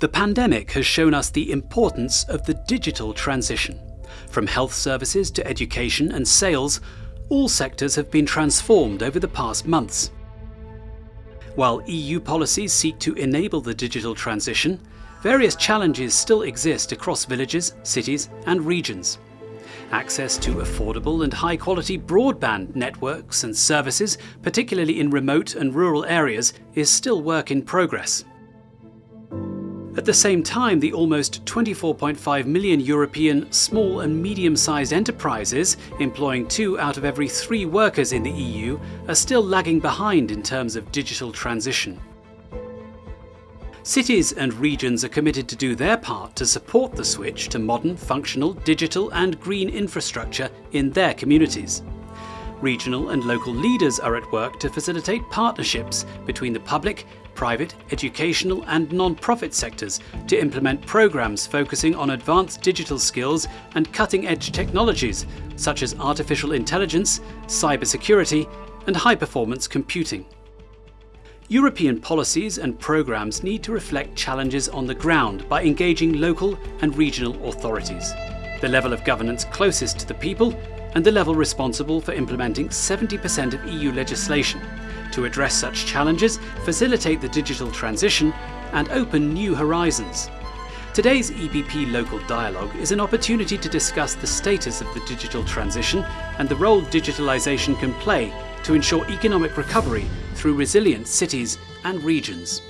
The pandemic has shown us the importance of the digital transition. From health services to education and sales, all sectors have been transformed over the past months. While EU policies seek to enable the digital transition, various challenges still exist across villages, cities and regions. Access to affordable and high quality broadband networks and services, particularly in remote and rural areas, is still work in progress. At the same time, the almost 24.5 million European small and medium-sized enterprises, employing two out of every three workers in the EU, are still lagging behind in terms of digital transition. Cities and regions are committed to do their part to support the switch to modern, functional, digital and green infrastructure in their communities. Regional and local leaders are at work to facilitate partnerships between the public, private, educational and non-profit sectors to implement programs focusing on advanced digital skills and cutting-edge technologies such as artificial intelligence, cybersecurity and high-performance computing. European policies and programs need to reflect challenges on the ground by engaging local and regional authorities, the level of governance closest to the people and the level responsible for implementing 70% of EU legislation to address such challenges, facilitate the digital transition and open new horizons. Today's EPP Local Dialogue is an opportunity to discuss the status of the digital transition and the role digitalisation can play to ensure economic recovery through resilient cities and regions.